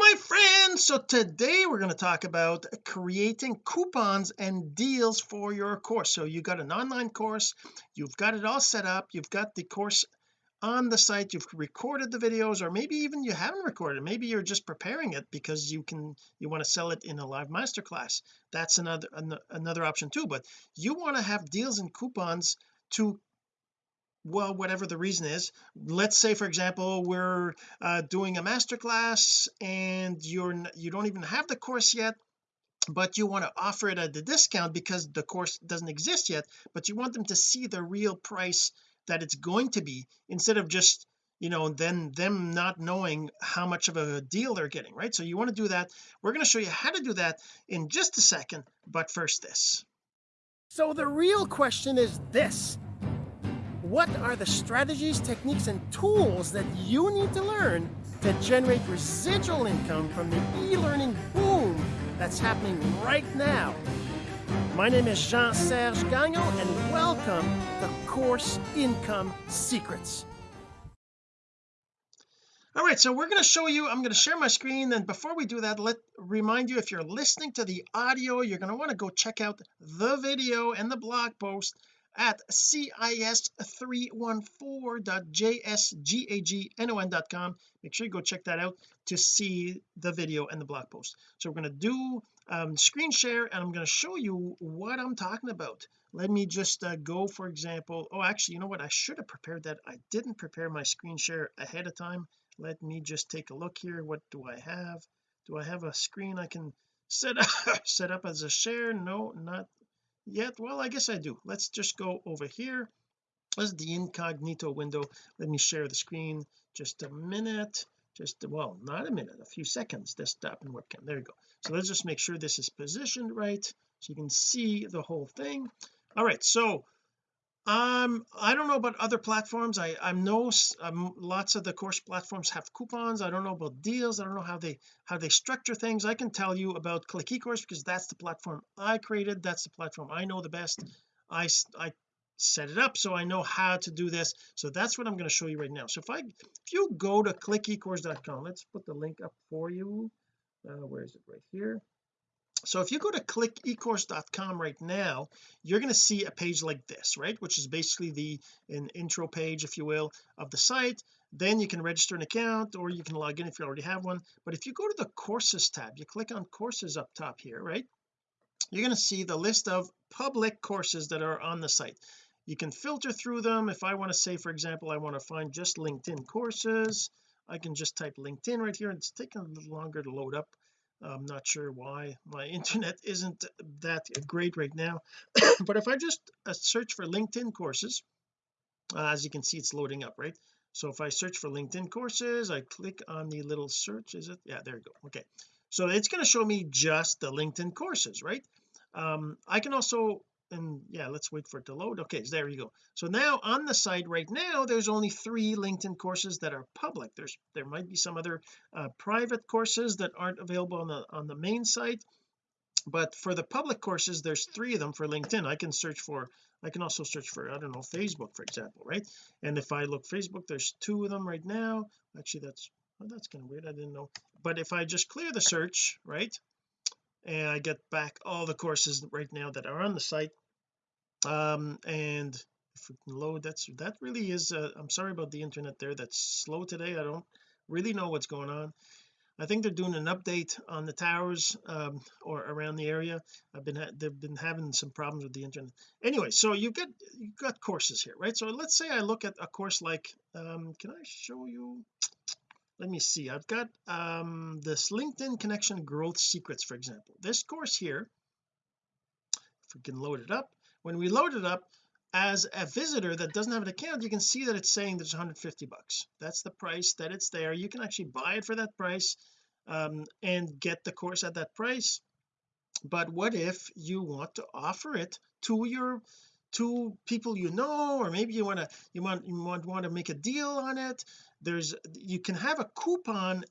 my friends so today we're going to talk about creating coupons and deals for your course. So you got an online course you've got it all set up you've got the course on the site you've recorded the videos or maybe even you haven't recorded maybe you're just preparing it because you can you want to sell it in a live masterclass. That's another an, another option too but you want to have deals and coupons to well whatever the reason is. Let's say for example we're uh, doing a masterclass and you're you don't even have the course yet but you want to offer it at the discount because the course doesn't exist yet but you want them to see the real price that it's going to be instead of just you know then them not knowing how much of a deal they're getting right? So you want to do that. We're going to show you how to do that in just a second but first this. So the real question is this what are the strategies, techniques, and tools that you need to learn to generate residual income from the e-learning boom that's happening right now? My name is Jean-Serge Gagnon, and welcome to Course Income Secrets. All right, so we're going to show you, I'm going to share my screen. And before we do that, let remind you, if you're listening to the audio, you're going to want to go check out the video and the blog post at cis314.jsgagnon.com make sure you go check that out to see the video and the blog post. So we're going to do um, screen share and I'm going to show you what I'm talking about. Let me just uh, go for example oh actually you know what? I should have prepared that. I didn't prepare my screen share ahead of time. Let me just take a look here. What do I have? Do I have a screen I can set up set up as a share? No not yet well I guess I do. Let's just go over here. This is the incognito window. Let me share the screen. Just a minute. Just well not a minute a few seconds desktop and webcam. There you go. So let's just make sure this is positioned right so you can see the whole thing. All right so um I don't know about other platforms. I I know um, lots of the course platforms have coupons. I don't know about deals. I don't know how they how they structure things. I can tell you about click ecourse because that's the platform I created. That's the platform I know the best. I I set it up so I know how to do this. So that's what I'm going to show you right now. So if I if you go to clickecourse.com let's put the link up for you. Uh, where is it? Right here so if you go to clickecourse.com right now you're going to see a page like this right? Which is basically the an intro page if you will of the site. Then you can register an account or you can log in if you already have one. But if you go to the courses tab you click on courses up top here right? You're going to see the list of public courses that are on the site. You can filter through them. If I want to say for example I want to find just LinkedIn courses I can just type LinkedIn right here. And it's taking a little longer to load up I'm not sure why my internet isn't that great right now but if I just uh, search for LinkedIn courses uh, as you can see it's loading up right? So if I search for LinkedIn courses I click on the little search is it? Yeah there you go okay. So it's going to show me just the LinkedIn courses right? Um I can also and yeah let's wait for it to load. Okay there you go. So now on the site right now there's only three LinkedIn courses that are public. There's there might be some other uh, private courses that aren't available on the on the main site but for the public courses there's three of them for LinkedIn. I can search for I can also search for I don't know Facebook for example right? And if I look Facebook there's two of them right now. Actually that's well, that's kind of weird. I didn't know. But if I just clear the search right and I get back all the courses right now that are on the site um and if we can load that's that really is uh, I'm sorry about the internet there that's slow today I don't really know what's going on. I think they're doing an update on the towers um, or around the area. I've been they've been having some problems with the internet. Anyway so you get you've got courses here right? So let's say I look at a course like um can I show you? Let me see I've got um this LinkedIn connection growth secrets for example. This course here if we can load it up when we load it up as a visitor that doesn't have an account you can see that it's saying there's 150 bucks. That's the price that it's there. You can actually buy it for that price um, and get the course at that price. But what if you want to offer it to your to people you know or maybe you want to you want you want, want to make a deal on it? There's you can have a coupon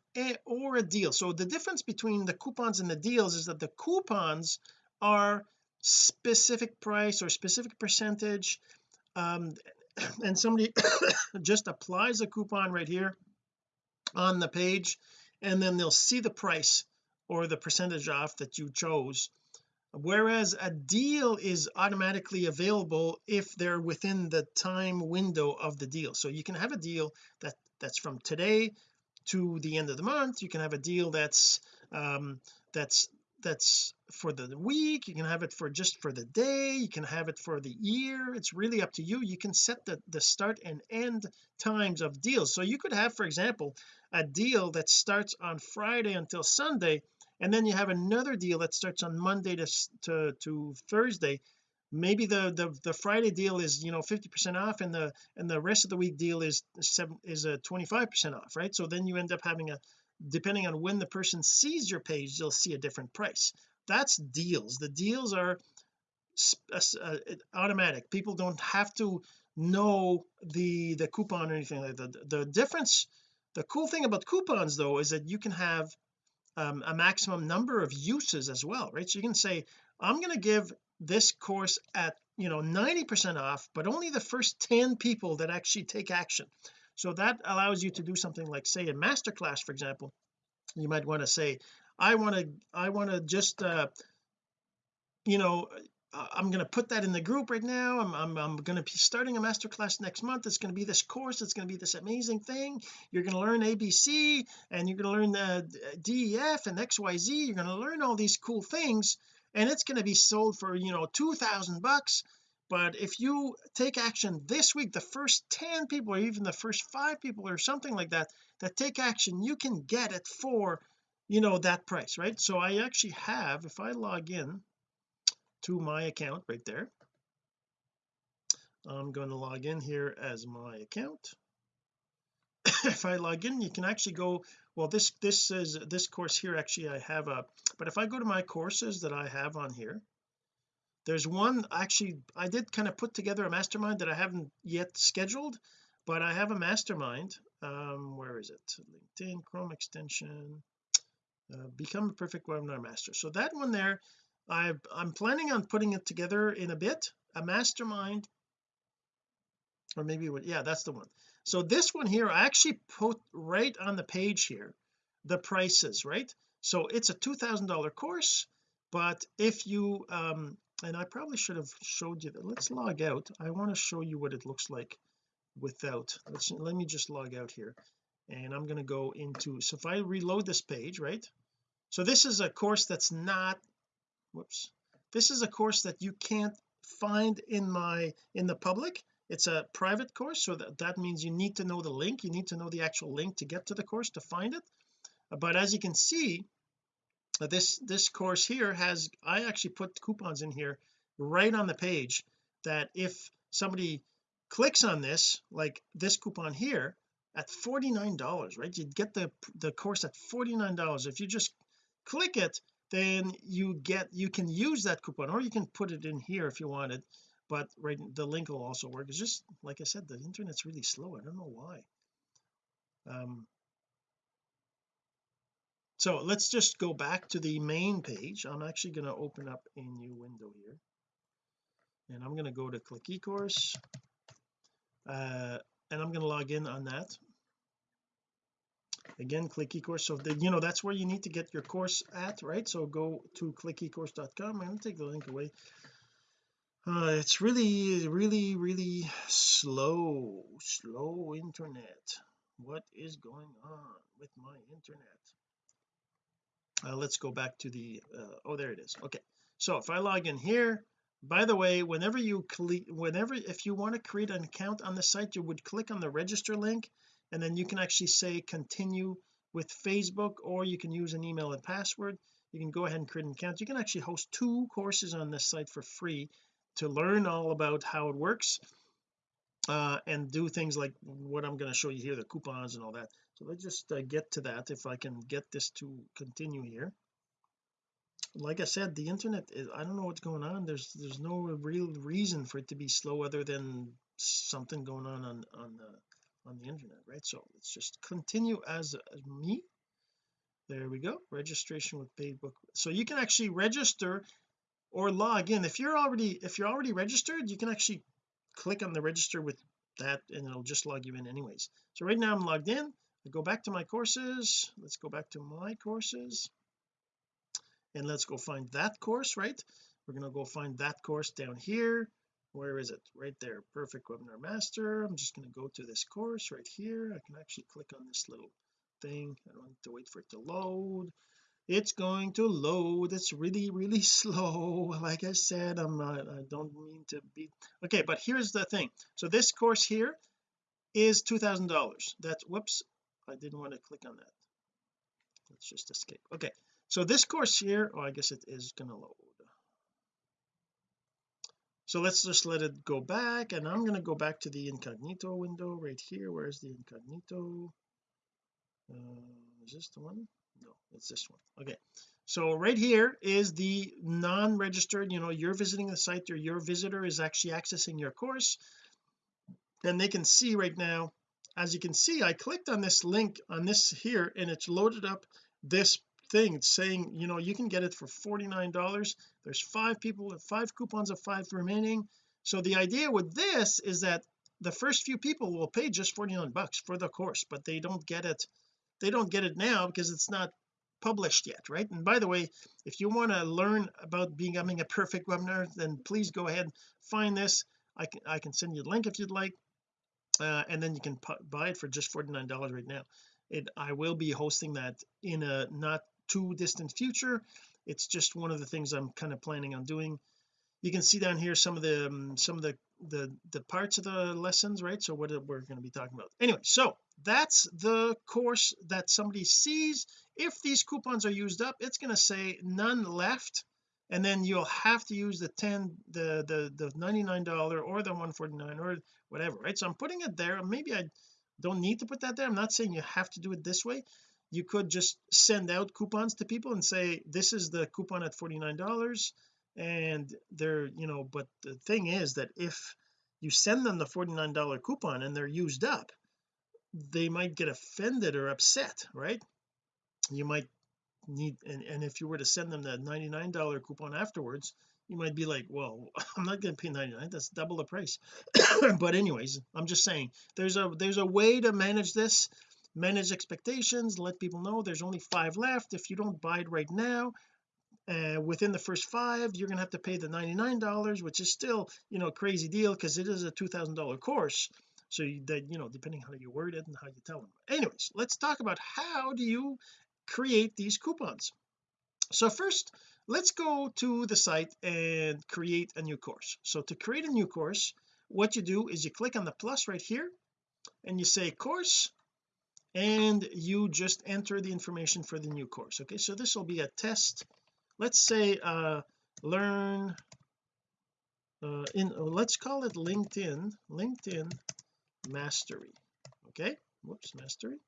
or a deal. So the difference between the coupons and the deals is that the coupons are specific price or specific percentage um and somebody just applies a coupon right here on the page and then they'll see the price or the percentage off that you chose. Whereas a deal is automatically available if they're within the time window of the deal. So you can have a deal that that's from today to the end of the month. You can have a deal that's um that's that's for the week you can have it for just for the day you can have it for the year it's really up to you you can set the the start and end times of deals. So you could have for example a deal that starts on Friday until Sunday and then you have another deal that starts on Monday to to, to Thursday. Maybe the, the the Friday deal is you know 50 percent off and the and the rest of the week deal is seven is a 25 percent off right? So then you end up having a depending on when the person sees your page they'll see a different price. That's deals. The deals are uh, automatic. People don't have to know the the coupon or anything like that. The, the difference the cool thing about coupons though is that you can have um, a maximum number of uses as well right? So you can say I'm going to give this course at you know 90 percent off but only the first 10 people that actually take action so that allows you to do something like say a masterclass for example. You might want to say I want to I want to just uh you know I'm going to put that in the group right now. I'm, I'm, I'm going to be starting a masterclass next month. It's going to be this course. It's going to be this amazing thing. You're going to learn ABC and you're going to learn the DEF and XYZ you're going to learn all these cool things and it's going to be sold for you know 2000 bucks but if you take action this week the first 10 people or even the first five people or something like that that take action you can get it for you know that price right? So I actually have if I log in to my account right there I'm going to log in here as my account. If I log in you can actually go well this this is this course here actually I have a but if I go to my courses that I have on here there's one actually I did kind of put together a mastermind that I haven't yet scheduled but I have a mastermind um where is it? LinkedIn Chrome extension uh, become a perfect webinar master. So that one there I I'm planning on putting it together in a bit a mastermind. Or maybe what yeah that's the one. So this one here I actually put right on the page here the prices right? So it's a two thousand dollar course but if you um and I probably should have showed you that. Let's log out. I want to show you what it looks like without let's let me just log out here and I'm going to go into so if I reload this page right? So this is a course that's not whoops this is a course that you can't find in my in the public. It's a private course so that, that means you need to know the link. You need to know the actual link to get to the course to find it. But as you can see this this course here has I actually put coupons in here right on the page that if somebody clicks on this like this coupon here at $49 right? You'd get the the course at $49 if you just click it then you get you can use that coupon or you can put it in here if you wanted but right the link will also work. It's just like I said the internet's really slow. I don't know why. Um so let's just go back to the main page. I'm actually going to open up a new window here. And I'm going to go to click ecourse. Uh and I'm going to log in on that. Again click ecourse. So the, you know that's where you need to get your course at right? So go to clickecourse.com I'm going to take the link away. Uh, it's really really really slow slow internet. What is going on with my internet uh, let's go back to the uh, oh there it is. Okay. So if I log in here by the way whenever you click whenever if you want to create an account on the site you would click on the register link and then you can actually say continue with Facebook or you can use an email and password. You can go ahead and create an account. You can actually host two courses on this site for free to learn all about how it works uh, and do things like what I'm going to show you here the coupons and all that so let's just uh, get to that if I can get this to continue here. Like I said the internet is I don't know what's going on. There's there's no real reason for it to be slow other than something going on on on the on the internet right? So let's just continue as, as me. There we go. Registration with Facebook so you can actually register or log in. If you're already if you're already registered you can actually click on the register with that and it'll just log you in anyways. So right now I'm logged in I go back to my courses. Let's go back to my courses. And let's go find that course right? We're going to go find that course down here. Where is it? Right there. Perfect webinar master. I'm just going to go to this course right here. I can actually click on this little thing. I don't have to wait for it to load. It's going to load. It's really really slow. Like I said I'm not I don't mean to be okay but here's the thing. So this course here is two thousand dollars. That's whoops I didn't want to click on that. Let's just escape. Okay so this course here oh I guess it is gonna load. So let's just let it go back and I'm going to go back to the incognito window right here. Where's the incognito? Uh, is this the one? No it's this one. Okay so right here is the non-registered you know you're visiting the site or your visitor is actually accessing your course. And they can see right now as you can see I clicked on this link on this here and it's loaded up this thing it's saying you know you can get it for 49 dollars. There's five people five coupons of five remaining. So the idea with this is that the first few people will pay just 49 bucks for the course but they don't get it they don't get it now because it's not published yet right? And by the way if you want to learn about becoming a perfect webinar then please go ahead and find this. I can I can send you the link if you'd like uh, and then you can buy it for just 49 dollars right now. It I will be hosting that in a not too distant future. It's just one of the things I'm kind of planning on doing. You can see down here some of the um, some of the the the parts of the lessons right? So what we're going to be talking about. Anyway so that's the course that somebody sees. If these coupons are used up it's going to say none left and then you'll have to use the 10 the the the 99 dollar or the 149 or whatever right? So I'm putting it there. Maybe I don't need to put that there. I'm not saying you have to do it this way. You could just send out coupons to people and say this is the coupon at 49 dollars and they're you know but the thing is that if you send them the 49 dollar coupon and they're used up they might get offended or upset right? You might need and, and if you were to send them that 99 dollar coupon afterwards you might be like well I'm not going to pay 99 that's double the price. But anyways I'm just saying there's a there's a way to manage this manage expectations let people know there's only five left. If you don't buy it right now uh, within the first five you're gonna have to pay the 99 dollars which is still you know a crazy deal because it is a two thousand dollar course. So you, that you know depending how you word it and how you tell them anyways let's talk about how do you create these coupons. So first let's go to the site and create a new course. So to create a new course what you do is you click on the plus right here and you say course and you just enter the information for the new course okay? So this will be a test. Let's say uh learn uh in let's call it LinkedIn LinkedIn mastery okay? Whoops mastery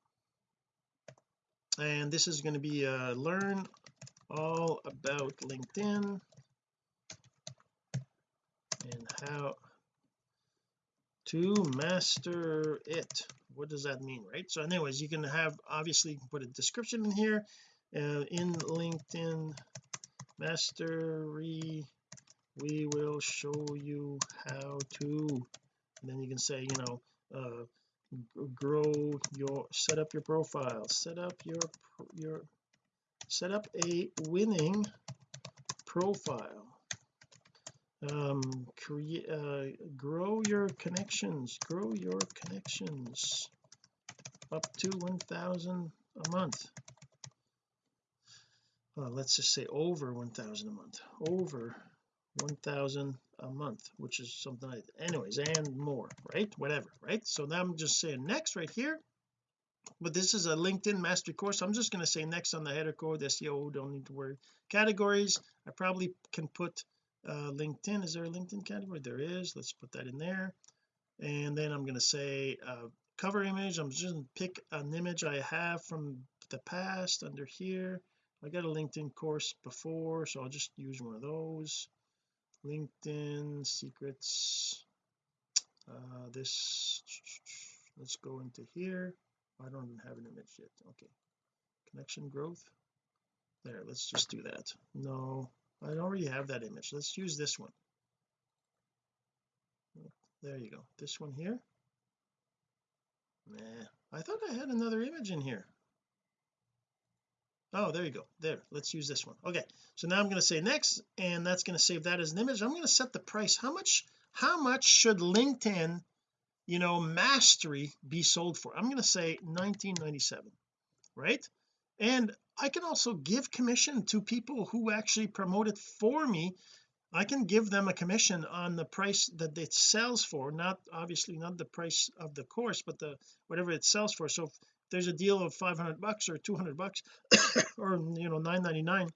and this is going to be uh learn all about LinkedIn and how to master it. What does that mean right? So anyways you can have obviously you can put a description in here uh, in LinkedIn mastery. We will show you how to. And then you can say you know uh grow your set up your profile. Set up your your set up a winning profile. Um create uh, grow your connections. Grow your connections. Up to 1000 a month. Uh, let's just say over 1000 a month. Over 1000 a month which is something like anyways and more right? Whatever right? So now I'm just saying next right here. But this is a LinkedIn mastery course. I'm just going to say next on the header code SEO don't need to worry categories. I probably can put uh LinkedIn. Is there a LinkedIn category? There is. Let's put that in there. And then I'm going to say uh cover image. I'm just going to pick an image I have from the past under here. I got a LinkedIn course before so I'll just use one of those LinkedIn secrets. Uh this let's go into here. I don't have an image yet. Okay. Connection growth. There let's just do that. No I already have that image. Let's use this one. There you go. This one here? Nah I thought I had another image in here oh there you go. There. Let's use this one. Okay. So now I'm going to say next and that's going to save that as an image. I'm going to set the price. How much how much should LinkedIn you know mastery be sold for? I'm going to say 1997 right? And I can also give commission to people who actually promote it for me. I can give them a commission on the price that it sells for not obviously not the price of the course but the whatever it sells for. So there's a deal of 500 bucks or 200 bucks or you know 9.99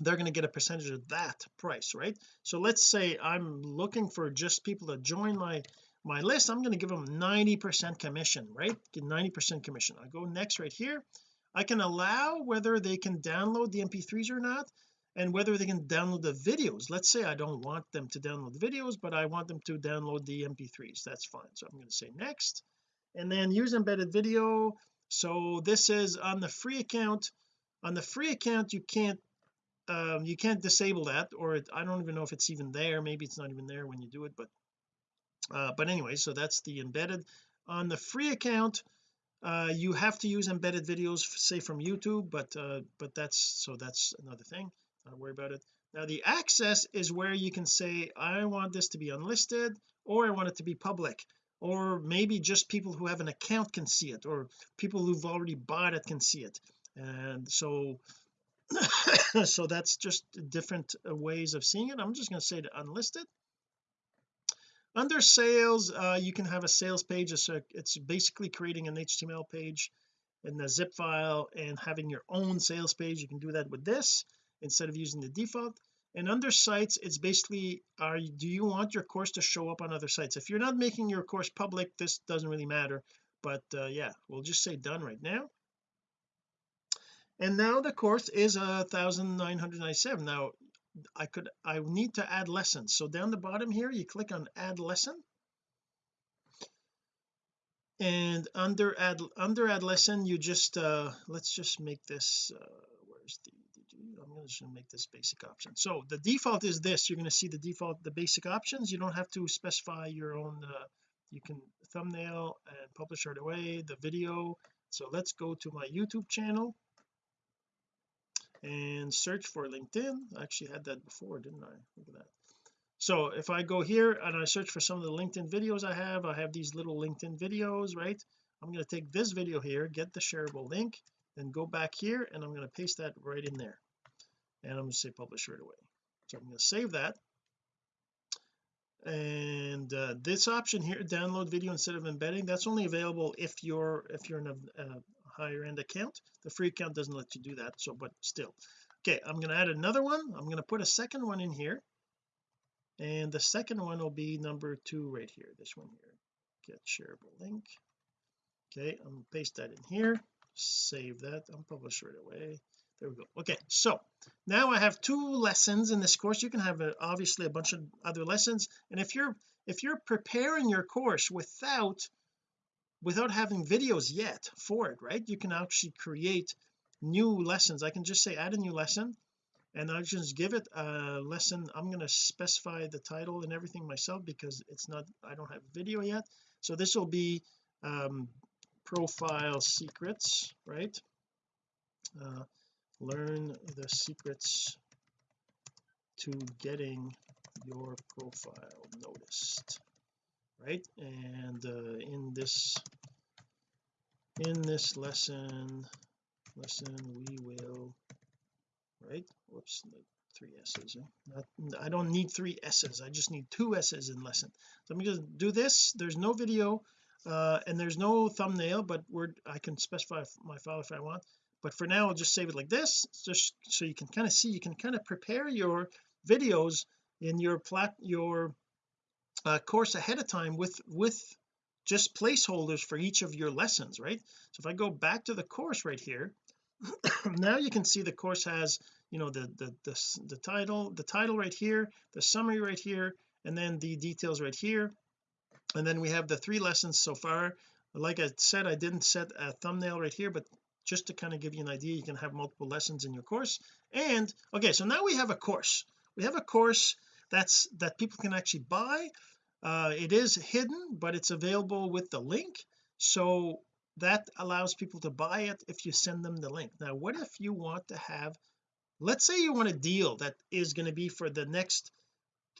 they're going to get a percentage of that price right? So let's say I'm looking for just people to join my my list I'm going to give them 90 percent commission right? Get 90 percent commission. I go next right here. I can allow whether they can download the mp3s or not and whether they can download the videos. Let's say I don't want them to download the videos but I want them to download the mp3s that's fine. So I'm going to say next and then use embedded video. So this is on the free account on the free account you can't um, you can't disable that or it, I don't even know if it's even there. Maybe it's not even there when you do it but uh, but anyway so that's the embedded. On the free account uh, you have to use embedded videos say from YouTube but uh, but that's so that's another thing. Don't worry about it. Now the access is where you can say I want this to be unlisted or I want it to be public or maybe just people who have an account can see it or people who've already bought it can see it. And so so that's just different uh, ways of seeing it. I'm just going to say to unlisted under sales uh, you can have a sales page. It's, a, it's basically creating an HTML page in a zip file and having your own sales page. You can do that with this instead of using the default and under sites it's basically are do you want your course to show up on other sites? If you're not making your course public this doesn't really matter. But uh, yeah we'll just say done right now. And now the course is a thousand nine hundred ninety seven now I could I need to add lessons. So down the bottom here you click on add lesson. And under add under add lesson you just uh let's just make this uh where's the I'm just going to make this basic option. So the default is this. You're going to see the default the basic options. You don't have to specify your own uh, you can thumbnail and publish right away the video. So let's go to my YouTube channel and search for LinkedIn. I actually had that before didn't I? Look at that. So if I go here and I search for some of the LinkedIn videos I have I have these little LinkedIn videos right? I'm going to take this video here get the shareable link then go back here and I'm going to paste that right in there and I'm going to say publish right away. So I'm going to save that. And uh, this option here download video instead of embedding that's only available if you're if you're in a, a higher end account. The free account doesn't let you do that so but still. Okay I'm going to add another one. I'm going to put a second one in here. And the second one will be number two right here this one here. Get shareable link. Okay I'm going to paste that in here. Save that I'm publish right away there we go. Okay so now I have two lessons in this course. You can have a, obviously a bunch of other lessons. And if you're if you're preparing your course without without having videos yet for it right you can actually create new lessons. I can just say add a new lesson and I just give it a lesson. I'm going to specify the title and everything myself because it's not I don't have video yet. So this will be um, profile secrets right? Uh, learn the secrets to getting your profile noticed right? And uh, in this in this lesson lesson we will right? Whoops three s's not, I don't need three s's I just need two s's in lesson. So I'm going to do this. There's no video uh, and there's no thumbnail but we're I can specify my file if I want but for now I'll just save it like this just so you can kind of see you can kind of prepare your videos in your plat your uh, course ahead of time with with just placeholders for each of your lessons right? So if I go back to the course right here now you can see the course has you know the, the the the title the title right here the summary right here and then the details right here. And then we have the three lessons so far. Like I said I didn't set a thumbnail right here but just to kind of give you an idea you can have multiple lessons in your course. And okay so now we have a course. We have a course that's that people can actually buy. Uh, it is hidden but it's available with the link. So that allows people to buy it if you send them the link. Now what if you want to have let's say you want a deal that is going to be for the next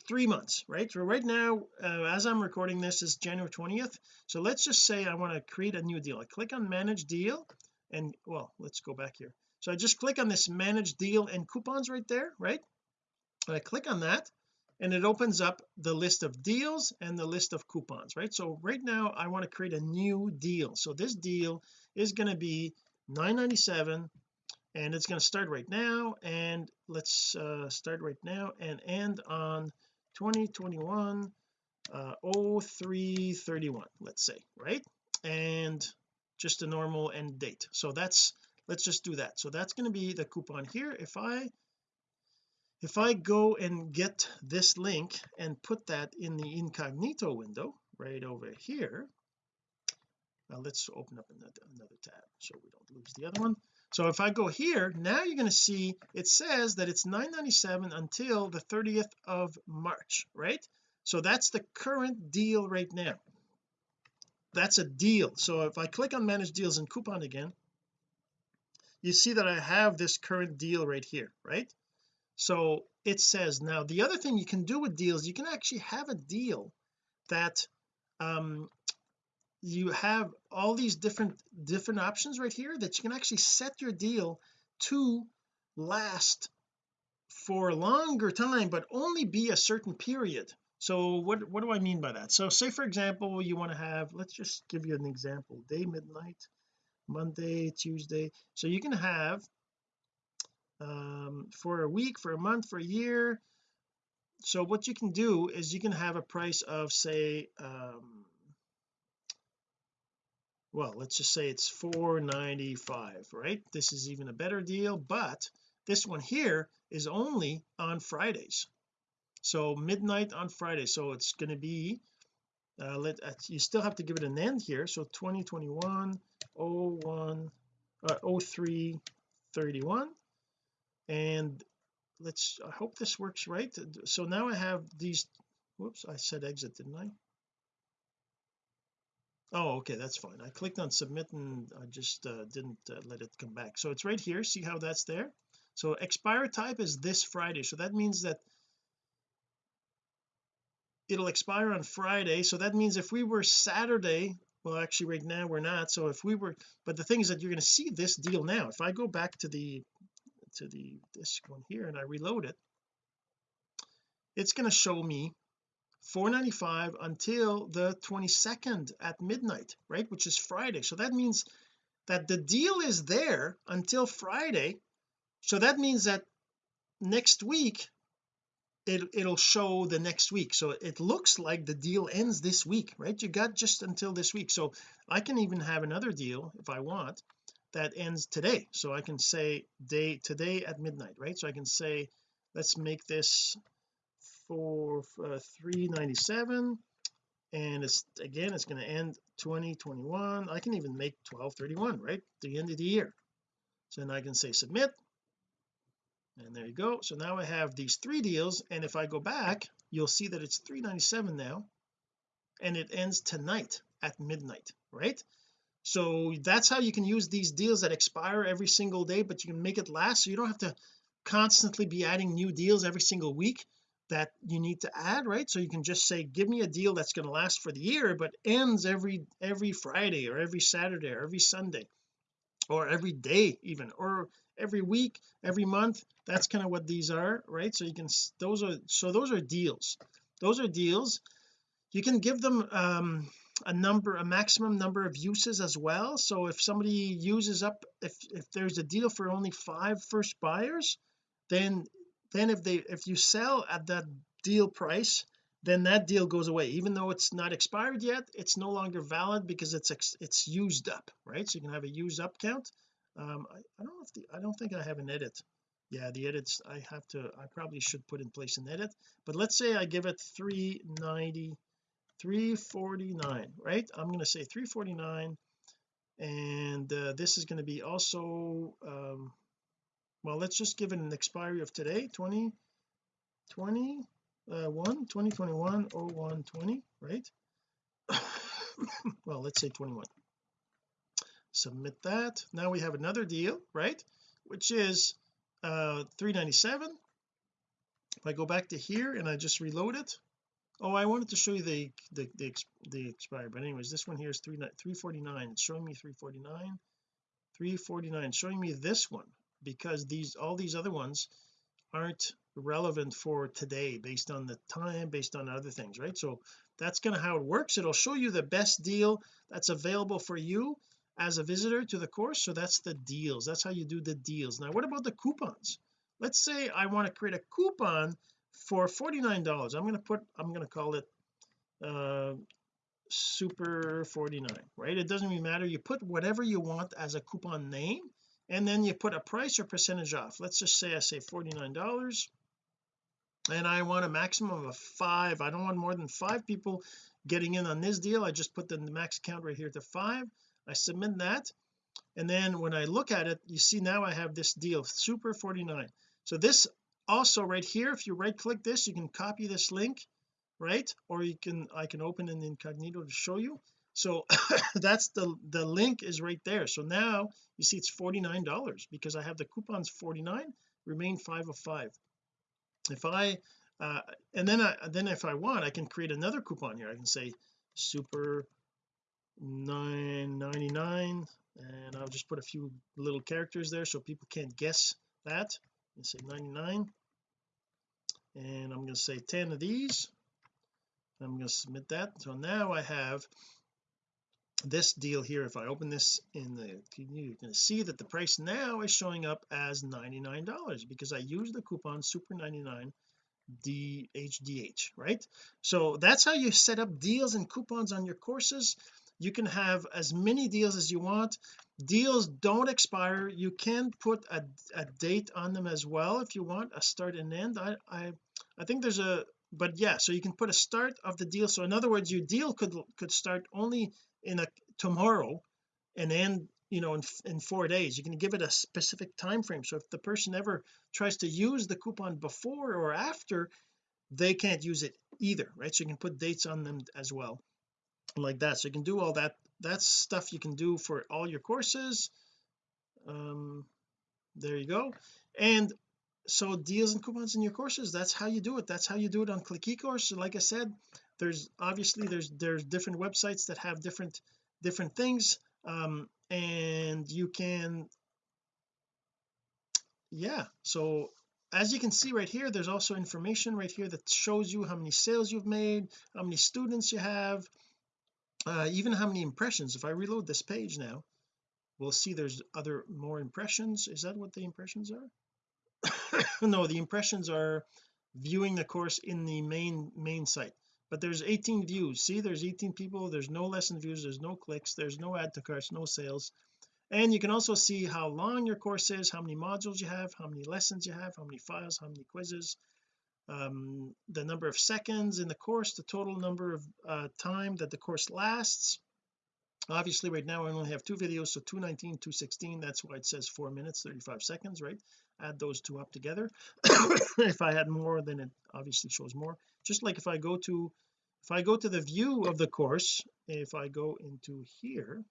three months right? So right now uh, as I'm recording this is January 20th so let's just say I want to create a new deal. I click on manage deal and well let's go back here. So I just click on this manage deal and coupons right there right? And I click on that and it opens up the list of deals and the list of coupons right? So right now I want to create a new deal. So this deal is going to be 9.97 and it's going to start right now and let's uh, start right now and end on 2021 uh 0331 let's say right? And just a normal end date. So that's let's just do that. So that's going to be the coupon here. If I if I go and get this link and put that in the incognito window right over here now let's open up another, another tab so we don't lose the other one. So if I go here now you're going to see it says that it's 9.97 until the 30th of March right? So that's the current deal right now that's a deal. So if I click on manage deals and coupon again you see that I have this current deal right here right? So it says now the other thing you can do with deals you can actually have a deal that um you have all these different different options right here that you can actually set your deal to last for a longer time but only be a certain period so what what do I mean by that? So say for example you want to have let's just give you an example. Day midnight Monday Tuesday. So you can have um for a week for a month for a year. So what you can do is you can have a price of say um well let's just say it's 495 right? This is even a better deal but this one here is only on Fridays so midnight on Friday so it's going to be uh, let uh, you still have to give it an end here so 2021 01 uh, 03 31 and let's I hope this works right. So now I have these whoops I said exit didn't I? Oh okay that's fine. I clicked on submit and I just uh, didn't uh, let it come back. So it's right here. See how that's there? So expire type is this Friday. So that means that it'll expire on Friday. So that means if we were Saturday well actually right now we're not. So if we were but the thing is that you're going to see this deal now. If I go back to the to the this one here and I reload it it's going to show me 495 until the 22nd at midnight right which is Friday. So that means that the deal is there until Friday. So that means that next week it, it'll show the next week. So it looks like the deal ends this week right? You got just until this week. So I can even have another deal if I want that ends today. So I can say day today at midnight right? So I can say let's make this for uh, 397 and it's again it's going to end 2021 I can even make 1231 right? The end of the year. So then I can say submit and there you go. So now I have these three deals and if I go back you'll see that it's 397 now and it ends tonight at midnight right? So that's how you can use these deals that expire every single day but you can make it last so you don't have to constantly be adding new deals every single week that you need to add right? So you can just say give me a deal that's going to last for the year but ends every every Friday or every Saturday or every Sunday or every day even or every week every month that's kind of what these are right? So you can those are so those are deals. Those are deals. You can give them um a number a maximum number of uses as well. So if somebody uses up if if there's a deal for only five first buyers then then if they if you sell at that deal price then that deal goes away. Even though it's not expired yet it's no longer valid because it's it's used up right? So you can have a used up count um I, I don't know if the I don't think I have an edit. Yeah the edits I have to I probably should put in place an edit but let's say I give it 390 349 right? I'm going to say 349 and uh, this is going to be also um well let's just give it an expiry of today 20 20 uh 1 2021 01 20 right? Well let's say 21 submit that. Now we have another deal right? Which is uh 397 if I go back to here and I just reload it. Oh I wanted to show you the the the, the expire but anyways this one here is 3 349 it's showing me 349 349 showing me this one because these all these other ones aren't relevant for today based on the time based on other things right? So that's kind of how it works. It'll show you the best deal that's available for you as a visitor to the course so that's the deals. That's how you do the deals. Now what about the coupons? Let's say I want to create a coupon for $49 I'm going to put I'm going to call it uh super 49 right? It doesn't really matter. You put whatever you want as a coupon name and then you put a price or percentage off. Let's just say I say $49 and I want a maximum of five. I don't want more than five people getting in on this deal. I just put the max count right here to five I submit that. And then when I look at it you see now I have this deal super 49 so this also right here if you right click this you can copy this link right? Or you can I can open an incognito to show you. So that's the the link is right there. So now you see it's $49 because I have the coupons 49 remain five of five. If I uh and then I then if I want I can create another coupon here. I can say super 999 and I'll just put a few little characters there so people can't guess that. And say 99 and I'm going to say 10 of these. I'm going to submit that. So now I have this deal here. If I open this in the you can see that the price now is showing up as $99 because I used the coupon super 99 DHDH right? So that's how you set up deals and coupons on your courses you can have as many deals as you want. Deals don't expire. You can put a, a date on them as well if you want a start and end. I I I think there's a but yeah so you can put a start of the deal. So in other words your deal could could start only in a tomorrow and end you know in, in four days. You can give it a specific time frame so if the person ever tries to use the coupon before or after they can't use it either right? So you can put dates on them as well like that. So you can do all that that's stuff you can do for all your courses. Um there you go. And so deals and coupons in your courses that's how you do it. That's how you do it on click ecourse. Like I said there's obviously there's there's different websites that have different different things. Um and you can yeah. So as you can see right here there's also information right here that shows you how many sales you've made how many students you have uh, even how many impressions? If I reload this page now we'll see there's other more impressions. Is that what the impressions are? No the impressions are viewing the course in the main main site. But there's 18 views. See there's 18 people. There's no lesson views. There's no clicks. There's no add to carts no sales. And you can also see how long your course is how many modules you have how many lessons you have how many files how many quizzes um, the number of seconds in the course the total number of uh, time that the course lasts. Obviously right now I only have two videos so 219 216 that's why it says four minutes 35 seconds right? Add those two up together. If I had more then it obviously shows more. Just like if I go to if I go to the view of the course if I go into here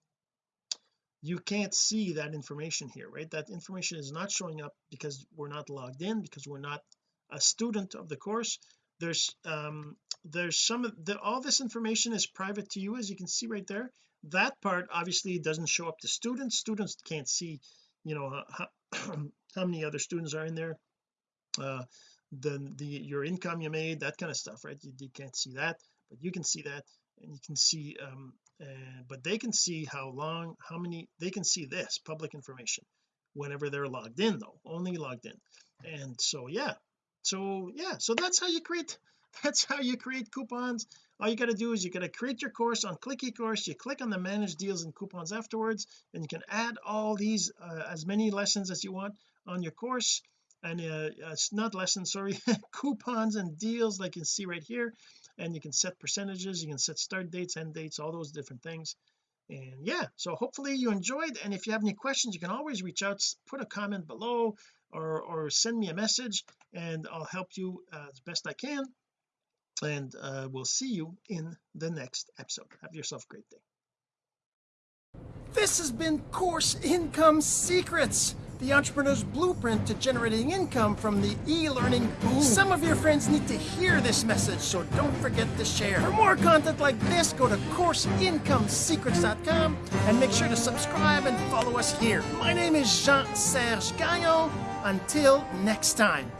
you can't see that information here right? That information is not showing up because we're not logged in because we're not a student of the course. There's um there's some of the all this information is private to you as you can see right there. That part obviously doesn't show up to students. Students can't see you know how, how many other students are in there. Uh the the your income you made that kind of stuff right? You, you can't see that but you can see that and you can see um uh, but they can see how long how many they can see this public information whenever they're logged in though only logged in. And so yeah so yeah so that's how you create that's how you create coupons. All you got to do is you got to create your course on click ecourse you click on the manage deals and coupons afterwards and you can add all these uh, as many lessons as you want on your course. And uh, it's not lessons sorry coupons and deals like you can see right here. And you can set percentages you can set start dates end dates all those different things. And yeah so hopefully you enjoyed. And if you have any questions you can always reach out put a comment below or or send me a message and I'll help you uh, as best I can. And uh, we'll see you in the next episode. Have yourself a great day. This has been Course Income Secrets, the entrepreneur's blueprint to generating income from the e-learning boom. Some of your friends need to hear this message, so don't forget to share. For more content like this, go to CourseIncomeSecrets.com and make sure to subscribe and follow us here. My name is Jean-Serge Gagnon. Until next time.